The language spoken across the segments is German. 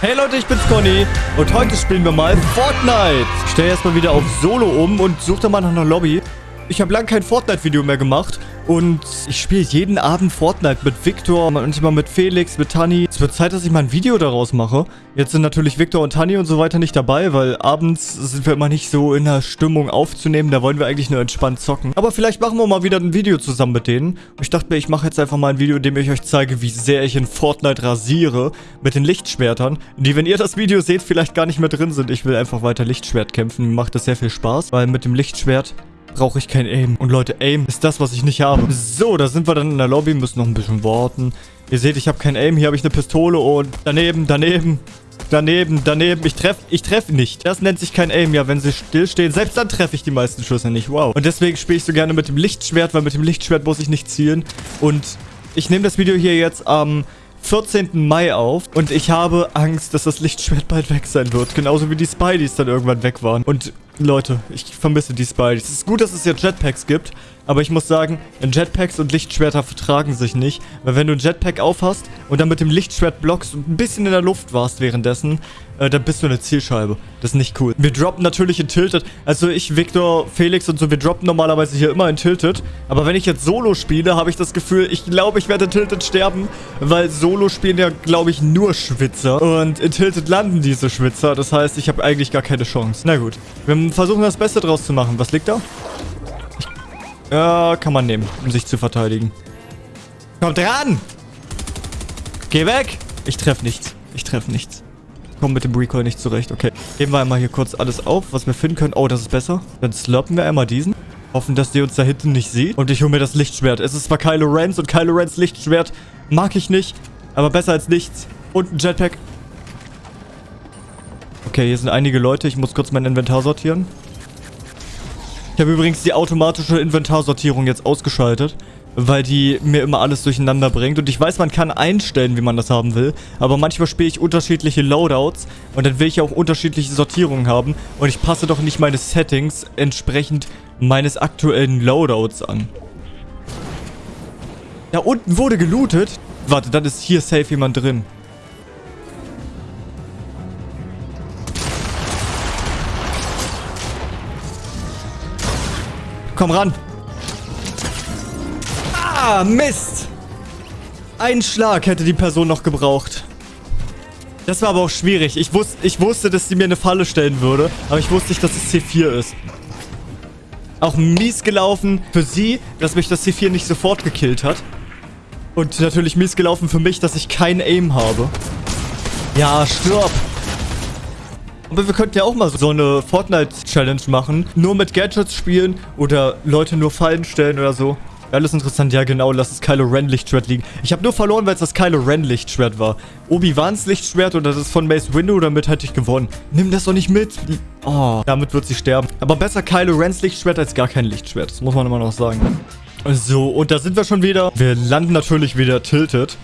Hey Leute, ich bin's Conny und heute spielen wir mal Fortnite. Ich stelle erstmal wieder auf Solo um und suche da mal nach einer Lobby. Ich habe lange kein Fortnite-Video mehr gemacht und ich spiele jeden Abend Fortnite mit Victor, manchmal mit Felix, mit Tani. Es wird Zeit, dass ich mal ein Video daraus mache. Jetzt sind natürlich Victor und Tani und so weiter nicht dabei, weil abends sind wir immer nicht so in der Stimmung aufzunehmen. Da wollen wir eigentlich nur entspannt zocken. Aber vielleicht machen wir mal wieder ein Video zusammen mit denen. Ich dachte mir, ich mache jetzt einfach mal ein Video, in dem ich euch zeige, wie sehr ich in Fortnite rasiere mit den Lichtschwertern, die, wenn ihr das Video seht, vielleicht gar nicht mehr drin sind. Ich will einfach weiter Lichtschwert kämpfen. Mir macht das sehr viel Spaß, weil mit dem Lichtschwert brauche ich kein Aim. Und Leute, Aim ist das, was ich nicht habe. So, da sind wir dann in der Lobby, müssen noch ein bisschen warten. Ihr seht, ich habe kein Aim. Hier habe ich eine Pistole und daneben, daneben, daneben, daneben. Ich treffe ich treff nicht. Das nennt sich kein Aim. Ja, wenn sie stillstehen, selbst dann treffe ich die meisten Schüsse nicht. Wow. Und deswegen spiele ich so gerne mit dem Lichtschwert, weil mit dem Lichtschwert muss ich nicht zielen. Und ich nehme das Video hier jetzt am... 14. Mai auf und ich habe Angst, dass das Lichtschwert bald weg sein wird. Genauso wie die Spideys dann irgendwann weg waren. Und Leute, ich vermisse die Spideys. Es ist gut, dass es ja Jetpacks gibt, aber ich muss sagen, Jetpacks und Lichtschwerter vertragen sich nicht, weil wenn du ein Jetpack aufhast und dann mit dem Lichtschwert blockst und ein bisschen in der Luft warst währenddessen, äh, dann bist du eine Zielscheibe. Das ist nicht cool. Wir droppen natürlich in Tilted. Also ich, Victor, Felix und so, wir droppen normalerweise hier immer in Tilted. Aber wenn ich jetzt Solo spiele, habe ich das Gefühl, ich glaube, ich werde in Tilted sterben, weil Solo spielen ja, glaube ich, nur Schwitzer. Und in Tilted landen diese Schwitzer. Das heißt, ich habe eigentlich gar keine Chance. Na gut. Wir versuchen das Beste draus zu machen. Was liegt da? Ich, ja, kann man nehmen, um sich zu verteidigen. Kommt ran! Geh weg! Ich treffe nichts. Ich treffe nichts komme mit dem Recoil nicht zurecht. Okay. Geben wir einmal hier kurz alles auf, was wir finden können. Oh, das ist besser. Dann slurpen wir einmal diesen. Hoffen, dass die uns da hinten nicht sieht. Und ich hole mir das Lichtschwert. Es ist zwar Kylo Rens und Kylo Rens Lichtschwert mag ich nicht. Aber besser als nichts. Und ein Jetpack. Okay, hier sind einige Leute. Ich muss kurz mein Inventar sortieren. Ich habe übrigens die automatische Inventarsortierung jetzt ausgeschaltet weil die mir immer alles durcheinander bringt. Und ich weiß, man kann einstellen, wie man das haben will, aber manchmal spiele ich unterschiedliche Loadouts und dann will ich auch unterschiedliche Sortierungen haben und ich passe doch nicht meine Settings entsprechend meines aktuellen Loadouts an. Da unten wurde gelootet. Warte, dann ist hier safe jemand drin. Komm ran. Ah, Mist. Ein Schlag hätte die Person noch gebraucht. Das war aber auch schwierig. Ich, wus ich wusste, dass sie mir eine Falle stellen würde. Aber ich wusste nicht, dass es C4 ist. Auch mies gelaufen für sie, dass mich das C4 nicht sofort gekillt hat. Und natürlich mies gelaufen für mich, dass ich kein Aim habe. Ja, stirb. Aber wir könnten ja auch mal so eine Fortnite-Challenge machen. Nur mit Gadgets spielen oder Leute nur Fallen stellen oder so. Alles interessant. Ja, genau. Lass das Kylo Ren Lichtschwert liegen. Ich habe nur verloren, weil es das Kylo Ren Lichtschwert war. Obi-Wans Lichtschwert oder das ist von Mace Windu, damit hätte ich gewonnen. Nimm das doch nicht mit. Oh, damit wird sie sterben. Aber besser Kylo Rens Lichtschwert als gar kein Lichtschwert. Das muss man immer noch sagen. So, und da sind wir schon wieder. Wir landen natürlich wieder tilted.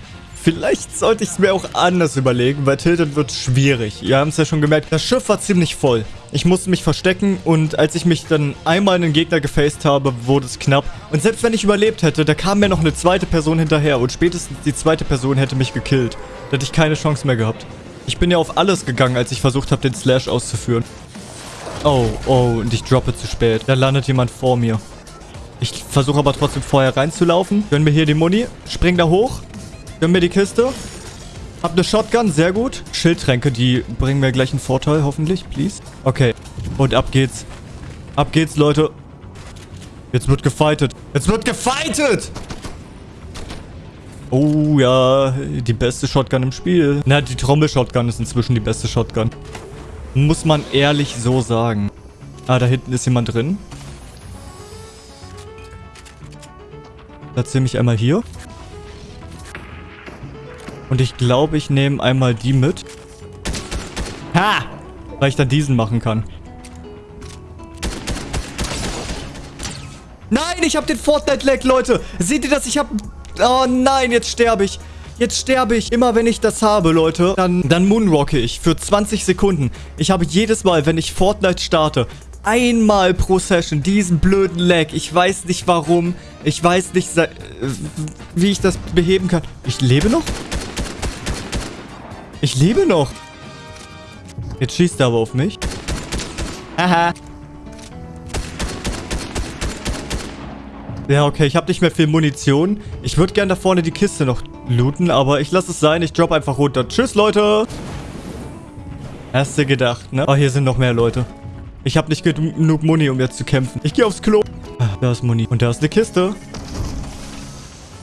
Vielleicht sollte ich es mir auch anders überlegen, weil Tilted wird schwierig. Ihr habt es ja schon gemerkt, das Schiff war ziemlich voll. Ich musste mich verstecken und als ich mich dann einmal in den Gegner gefaced habe, wurde es knapp. Und selbst wenn ich überlebt hätte, da kam mir noch eine zweite Person hinterher und spätestens die zweite Person hätte mich gekillt. Da hätte ich keine Chance mehr gehabt. Ich bin ja auf alles gegangen, als ich versucht habe, den Slash auszuführen. Oh, oh, und ich droppe zu spät. Da landet jemand vor mir. Ich versuche aber trotzdem vorher reinzulaufen. Gönn mir hier die Muni. Spring da hoch. Gönn mir die Kiste. Hab eine Shotgun, sehr gut. Schildtränke, die bringen mir gleich einen Vorteil, hoffentlich, please. Okay, und ab geht's. Ab geht's, Leute. Jetzt wird gefightet. Jetzt wird gefightet! Oh ja, die beste Shotgun im Spiel. Na, die Trommel-Shotgun ist inzwischen die beste Shotgun. Muss man ehrlich so sagen. Ah, da hinten ist jemand drin. Platziere mich einmal hier. Und ich glaube, ich nehme einmal die mit. Ha! Weil ich dann diesen machen kann. Nein, ich habe den Fortnite-Lag, Leute. Seht ihr das? Ich habe... Oh nein, jetzt sterbe ich. Jetzt sterbe ich. Immer wenn ich das habe, Leute, dann, dann moonrocke ich für 20 Sekunden. Ich habe jedes Mal, wenn ich Fortnite starte, einmal pro Session diesen blöden Lag. Ich weiß nicht warum. Ich weiß nicht, wie ich das beheben kann. Ich lebe noch? Ich lebe noch. Jetzt schießt er aber auf mich. Haha. Ja, okay, ich habe nicht mehr viel Munition. Ich würde gerne da vorne die Kiste noch looten, aber ich lasse es sein. Ich drop einfach runter. Tschüss, Leute. Hast du gedacht, ne? Oh, hier sind noch mehr Leute. Ich habe nicht genug Muni, um jetzt zu kämpfen. Ich gehe aufs Klo. Ah, da ist Muni. Und da ist eine Kiste.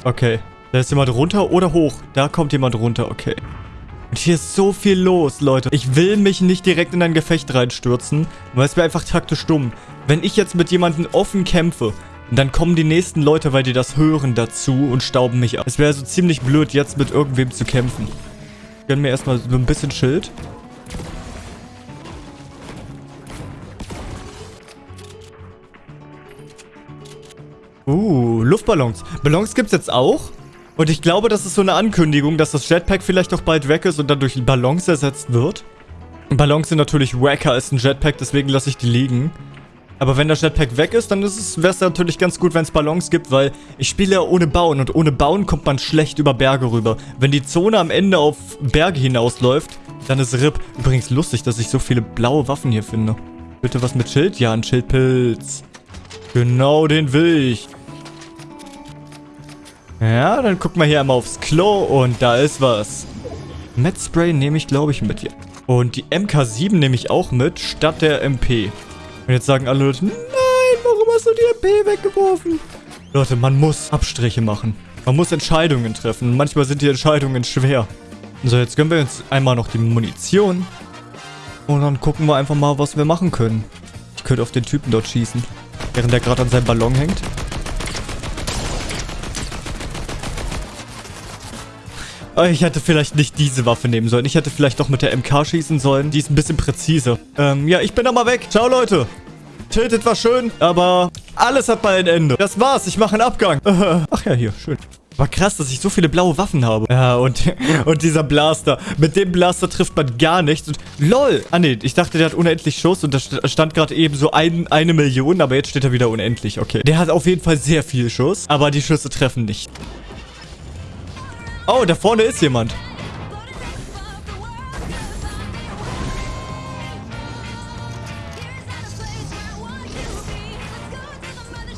Okay. Da ist jemand runter oder hoch. Da kommt jemand runter. Okay. Und hier ist so viel los, Leute. Ich will mich nicht direkt in ein Gefecht reinstürzen, weil es wäre einfach taktisch dumm. Wenn ich jetzt mit jemandem offen kämpfe, dann kommen die nächsten Leute, weil die das hören, dazu und stauben mich ab. Es wäre so ziemlich blöd, jetzt mit irgendwem zu kämpfen. Ich gönn mir erstmal so ein bisschen Schild. Uh, Luftballons. Ballons gibt's jetzt auch. Und ich glaube, das ist so eine Ankündigung, dass das Jetpack vielleicht auch bald weg ist und dann durch Ballons ersetzt wird. Ballons sind natürlich wacker als ein Jetpack, deswegen lasse ich die liegen. Aber wenn das Jetpack weg ist, dann wäre es natürlich ganz gut, wenn es Ballons gibt, weil ich spiele ja ohne Bauen und ohne Bauen kommt man schlecht über Berge rüber. Wenn die Zone am Ende auf Berge hinausläuft, dann ist RIP. Übrigens lustig, dass ich so viele blaue Waffen hier finde. Bitte was mit Schild? Ja, ein Schildpilz. Genau, den will ich. Ja, dann guck mal hier einmal aufs Klo und da ist was. Metspray nehme ich, glaube ich, mit hier. Und die MK7 nehme ich auch mit, statt der MP. Und jetzt sagen alle Leute, nein, warum hast du die MP weggeworfen? Leute, man muss Abstriche machen. Man muss Entscheidungen treffen. Manchmal sind die Entscheidungen schwer. So, jetzt gönnen wir uns einmal noch die Munition. Und dann gucken wir einfach mal, was wir machen können. Ich könnte auf den Typen dort schießen. Während der gerade an seinem Ballon hängt. Ich hätte vielleicht nicht diese Waffe nehmen sollen. Ich hätte vielleicht doch mit der MK schießen sollen. Die ist ein bisschen präziser. Ähm, ja, ich bin da mal weg. Ciao, Leute. Tiltet war schön, aber alles hat mal ein Ende. Das war's. Ich mache einen Abgang. Ach ja, hier. Schön. War krass, dass ich so viele blaue Waffen habe. Ja, und, und dieser Blaster. Mit dem Blaster trifft man gar nichts. Und lol. Ah, nee. Ich dachte, der hat unendlich Schuss. Und da stand gerade eben so ein, eine Million. Aber jetzt steht er wieder unendlich. Okay. Der hat auf jeden Fall sehr viel Schuss. Aber die Schüsse treffen nicht. Oh, da vorne ist jemand.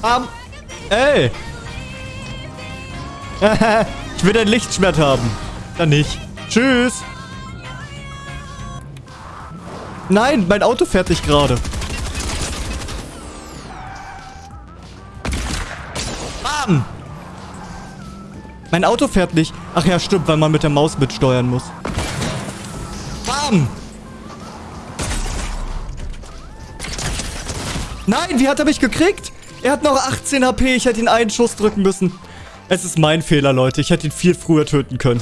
Um, ey. ich will ein Lichtschwert haben. Dann nicht. Tschüss. Nein, mein Auto fährt nicht gerade. Bam. Mein Auto fährt nicht. Ach ja, stimmt, weil man mit der Maus mitsteuern muss. Bam! Nein, wie hat er mich gekriegt? Er hat noch 18 HP. Ich hätte ihn einen Schuss drücken müssen. Es ist mein Fehler, Leute. Ich hätte ihn viel früher töten können.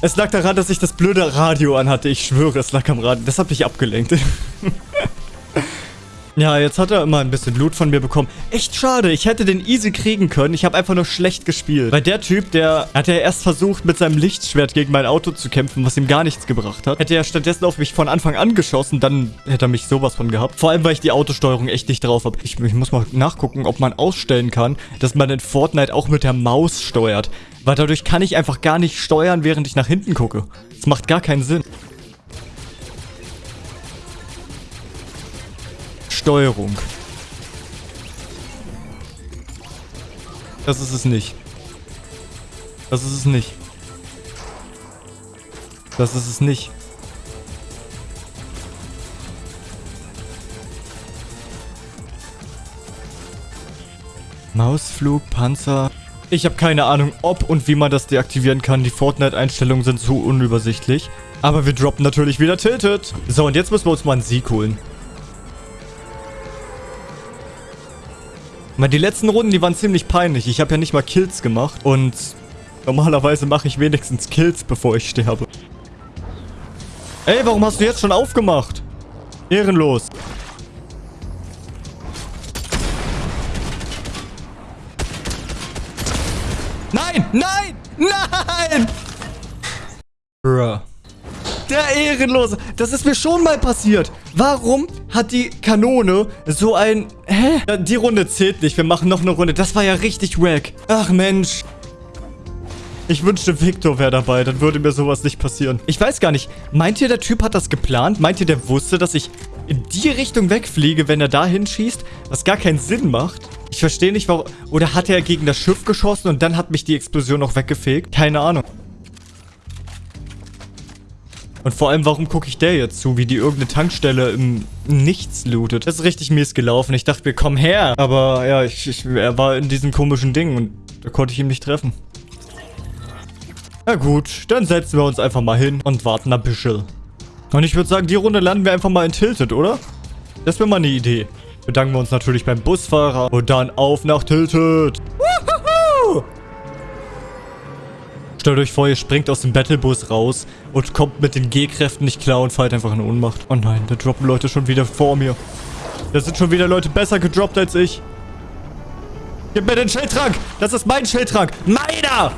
Es lag daran, dass ich das blöde Radio anhatte. Ich schwöre, es lag am Radio. Das hat mich abgelenkt. Ja, jetzt hat er immer ein bisschen Blut von mir bekommen. Echt schade, ich hätte den easy kriegen können. Ich habe einfach nur schlecht gespielt. Weil der Typ, der hat ja erst versucht, mit seinem Lichtschwert gegen mein Auto zu kämpfen, was ihm gar nichts gebracht hat. Hätte er stattdessen auf mich von Anfang an geschossen, dann hätte er mich sowas von gehabt. Vor allem, weil ich die Autosteuerung echt nicht drauf habe. Ich, ich muss mal nachgucken, ob man ausstellen kann, dass man in Fortnite auch mit der Maus steuert. Weil dadurch kann ich einfach gar nicht steuern, während ich nach hinten gucke. Das macht gar keinen Sinn. Steuerung. Das ist es nicht. Das ist es nicht. Das ist es nicht. Mausflug, Panzer. Ich habe keine Ahnung, ob und wie man das deaktivieren kann. Die Fortnite-Einstellungen sind zu unübersichtlich. Aber wir droppen natürlich wieder Tilted. So, und jetzt müssen wir uns mal einen Sieg holen. Die letzten Runden, die waren ziemlich peinlich. Ich habe ja nicht mal Kills gemacht. Und normalerweise mache ich wenigstens Kills, bevor ich sterbe. Ey, warum hast du jetzt schon aufgemacht? Ehrenlos. Nein! Nein! Nein! Bruh. Der Ehrenlose. Das ist mir schon mal passiert. Warum hat die Kanone so ein... Hä? Die Runde zählt nicht. Wir machen noch eine Runde. Das war ja richtig wack. Ach, Mensch. Ich wünschte, Victor wäre dabei. Dann würde mir sowas nicht passieren. Ich weiß gar nicht. Meint ihr, der Typ hat das geplant? Meint ihr, der wusste, dass ich in die Richtung wegfliege, wenn er da hinschießt? Was gar keinen Sinn macht. Ich verstehe nicht, warum... Oder hat er gegen das Schiff geschossen und dann hat mich die Explosion noch weggefegt? Keine Ahnung. Und vor allem, warum gucke ich der jetzt zu, wie die irgendeine Tankstelle im Nichts lootet? Das ist richtig mies gelaufen. Ich dachte mir, komm her. Aber ja, ich, ich, er war in diesem komischen Ding und da konnte ich ihn nicht treffen. Na gut, dann setzen wir uns einfach mal hin und warten ein bisschen. Und ich würde sagen, die Runde landen wir einfach mal in Tilted, oder? Das wäre mal eine Idee. Bedanken wir uns natürlich beim Busfahrer und dann auf nach Tilted. Stellt euch vor, ihr springt aus dem Battlebus raus und kommt mit den G-Kräften nicht klar und fallt einfach in Ohnmacht. Oh nein, da droppen Leute schon wieder vor mir. Da sind schon wieder Leute besser gedroppt als ich. Gib mir den Schildtrank! Das ist mein Schildtrank! Meiner!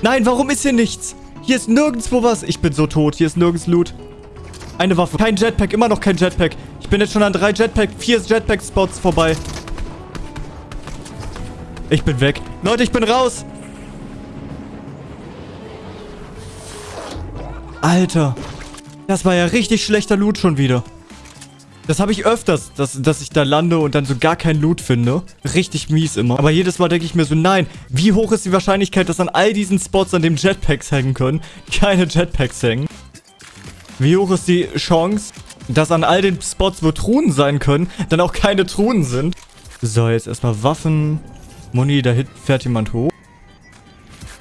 Nein, warum ist hier nichts? Hier ist nirgendwo was. Ich bin so tot. Hier ist nirgends Loot. Eine Waffe. Kein Jetpack. Immer noch kein Jetpack. Ich bin jetzt schon an drei Jetpack, vier Jetpack-Spots vorbei. Ich bin weg. Leute, ich bin raus. Alter. Das war ja richtig schlechter Loot schon wieder. Das habe ich öfters, dass, dass ich da lande und dann so gar kein Loot finde. Richtig mies immer. Aber jedes Mal denke ich mir so, nein, wie hoch ist die Wahrscheinlichkeit, dass an all diesen Spots, an dem Jetpacks hängen können, keine Jetpacks hängen? Wie hoch ist die Chance, dass an all den Spots, wo Truhen sein können, dann auch keine Truhen sind? So, jetzt erstmal Waffen. Muni, da hinten fährt jemand hoch.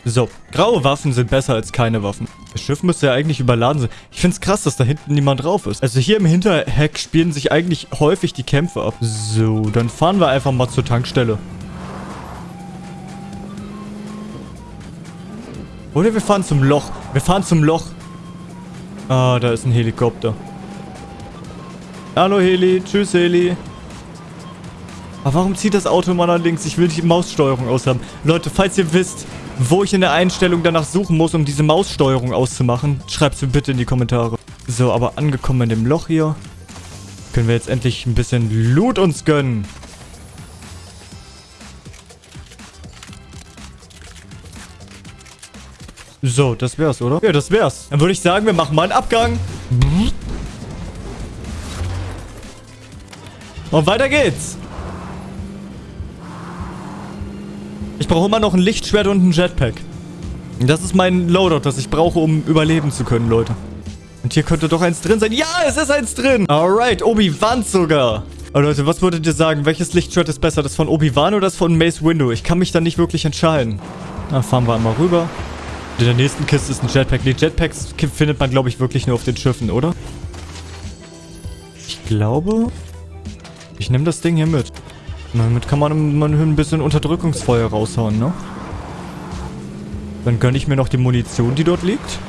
So, graue Waffen sind besser als keine Waffen. Das Schiff müsste ja eigentlich überladen sein. Ich finde es krass, dass da hinten niemand drauf ist. Also hier im Hinterheck spielen sich eigentlich häufig die Kämpfe ab. So, dann fahren wir einfach mal zur Tankstelle. Oder wir fahren zum Loch. Wir fahren zum Loch. Ah, da ist ein Helikopter. Hallo Heli. Tschüss Heli. Aber warum zieht das Auto immer nach links? Ich will die Maussteuerung aushaben. Leute, falls ihr wisst, wo ich in der Einstellung danach suchen muss, um diese Maussteuerung auszumachen, schreibt es mir bitte in die Kommentare. So, aber angekommen in dem Loch hier, können wir jetzt endlich ein bisschen Loot uns gönnen. So, das wär's, oder? Ja, das wär's. Dann würde ich sagen, wir machen mal einen Abgang. Und weiter geht's. Ich brauche immer noch ein Lichtschwert und ein Jetpack. Das ist mein Loadout, das ich brauche, um überleben zu können, Leute. Und hier könnte doch eins drin sein. Ja, es ist eins drin. Alright, Obi-Wan sogar. Aber Leute, was würdet ihr sagen? Welches Lichtschwert ist besser? Das von Obi-Wan oder das von Mace Windu? Ich kann mich da nicht wirklich entscheiden. Dann fahren wir einmal rüber. In der nächsten Kiste ist ein Jetpack. Die Jetpacks findet man, glaube ich, wirklich nur auf den Schiffen, oder? Ich glaube... Ich nehme das Ding hier mit. Damit kann man, man ein bisschen Unterdrückungsfeuer raushauen, ne? Dann gönne ich mir noch die Munition, die dort liegt.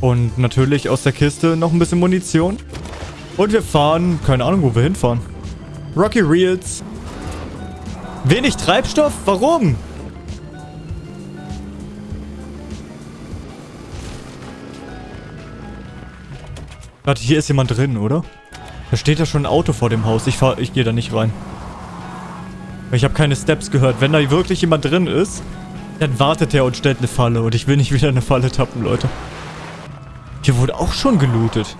Und natürlich aus der Kiste noch ein bisschen Munition. Und wir fahren, keine Ahnung, wo wir hinfahren. Rocky Reels. Wenig Treibstoff? Warum? Warte, hier ist jemand drin, oder? Da steht ja schon ein Auto vor dem Haus. Ich fahr, ich gehe da nicht rein. Ich habe keine Steps gehört. Wenn da wirklich jemand drin ist, dann wartet er und stellt eine Falle. Und ich will nicht wieder eine Falle tappen, Leute. Hier wurde auch schon gelootet.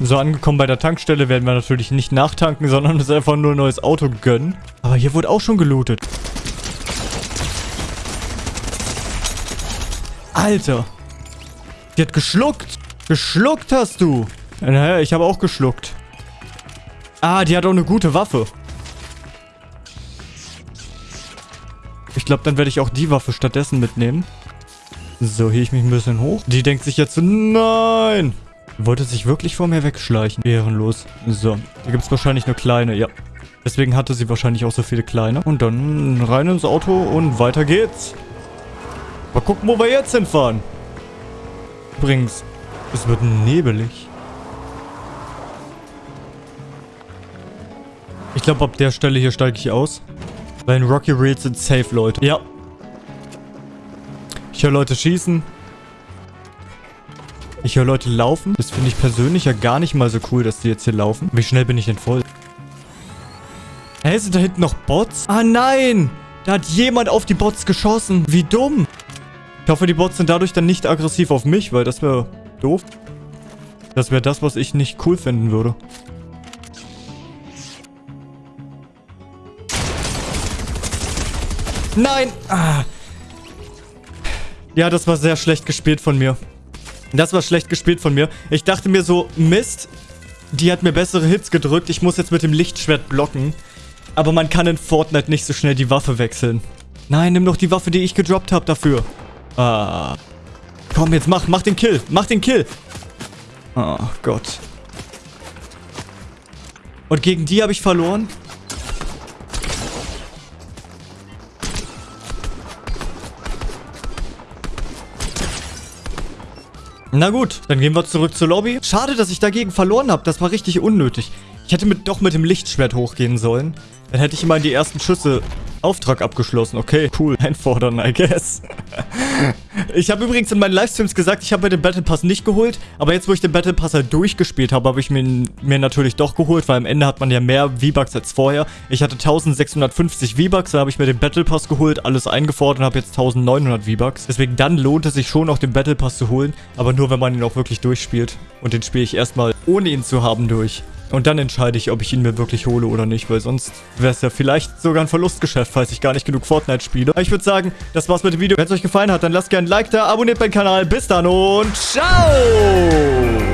So, angekommen bei der Tankstelle werden wir natürlich nicht nachtanken, sondern uns einfach nur ein neues Auto gönnen. Aber hier wurde auch schon gelootet. Alter. Die hat geschluckt. Geschluckt hast du. Naja, ich habe auch geschluckt. Ah, die hat auch eine gute Waffe. Ich glaube, dann werde ich auch die Waffe stattdessen mitnehmen. So, hier ich mich ein bisschen hoch. Die denkt sich jetzt, nein! Wollte sich wirklich vor mir wegschleichen. Ehrenlos. So, hier gibt es wahrscheinlich nur kleine, ja. Deswegen hatte sie wahrscheinlich auch so viele kleine. Und dann rein ins Auto und weiter geht's. Mal gucken, wo wir jetzt hinfahren. Übrigens, es wird nebelig. Ich glaube, ab der Stelle hier steige ich aus. Weil in Rocky Reels sind safe Leute. Ja. Ich höre Leute schießen. Ich höre Leute laufen. Das finde ich persönlich ja gar nicht mal so cool, dass die jetzt hier laufen. Wie schnell bin ich denn voll? Hä, sind da hinten noch Bots? Ah, nein! Da hat jemand auf die Bots geschossen. Wie dumm. Ich hoffe, die Bots sind dadurch dann nicht aggressiv auf mich, weil das wäre doof. Das wäre das, was ich nicht cool finden würde. Nein! Ah. Ja, das war sehr schlecht gespielt von mir. Das war schlecht gespielt von mir. Ich dachte mir so, Mist, die hat mir bessere Hits gedrückt. Ich muss jetzt mit dem Lichtschwert blocken. Aber man kann in Fortnite nicht so schnell die Waffe wechseln. Nein, nimm doch die Waffe, die ich gedroppt habe dafür. Ah. Komm, jetzt mach, mach den Kill. Mach den Kill. Oh Gott. Und gegen die habe ich verloren? Na gut, dann gehen wir zurück zur Lobby. Schade, dass ich dagegen verloren habe. Das war richtig unnötig. Ich hätte mit, doch mit dem Lichtschwert hochgehen sollen. Dann hätte ich immer die ersten Schüsse Auftrag abgeschlossen. Okay, cool. Einfordern, I guess. ich habe übrigens in meinen Livestreams gesagt, ich habe mir den Battle Pass nicht geholt. Aber jetzt, wo ich den Battle Pass halt durchgespielt habe, habe ich mir, mir natürlich doch geholt. Weil am Ende hat man ja mehr V-Bucks als vorher. Ich hatte 1650 V-Bucks, da habe ich mir den Battle Pass geholt, alles eingefordert und habe jetzt 1900 V-Bucks. Deswegen dann lohnt es sich schon auch den Battle Pass zu holen. Aber nur, wenn man ihn auch wirklich durchspielt. Und den spiele ich erstmal ohne ihn zu haben durch. Und dann entscheide ich, ob ich ihn mir wirklich hole oder nicht, weil sonst wäre es ja vielleicht sogar ein Verlustgeschäft, falls ich gar nicht genug Fortnite spiele. Aber ich würde sagen, das war's mit dem Video. Wenn es euch gefallen hat, dann lasst gerne ein Like da, abonniert meinen Kanal. Bis dann und ciao!